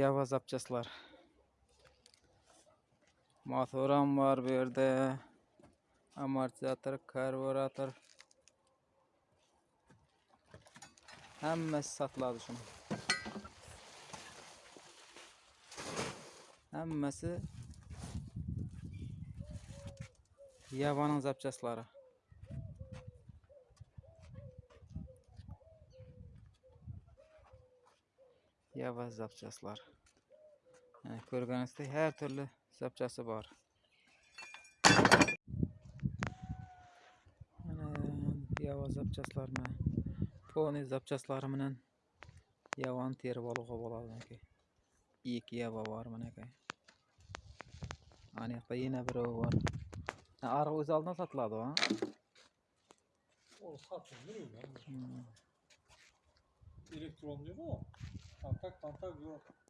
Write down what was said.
Yavaz apçaslar. Motoram var bu yerda. Amortizator, karburatör. Hammasi sotiladi shuni. Hammasi Yavaning zapchaslari. Yava zapchaslar. Yani ko'rganingizdek har turli zapchasi bor. Mana yava zapchaslarini, poni zapchaslari bilan yavani terib olg'o bo'ladi. Ikki yava bor mana Ana yoqda yana biri bor. Ha, Arı o'z oldidan sotiladi ha? O satılır öyle. Hmm. Elektron diyor o. Tantak tantak yok.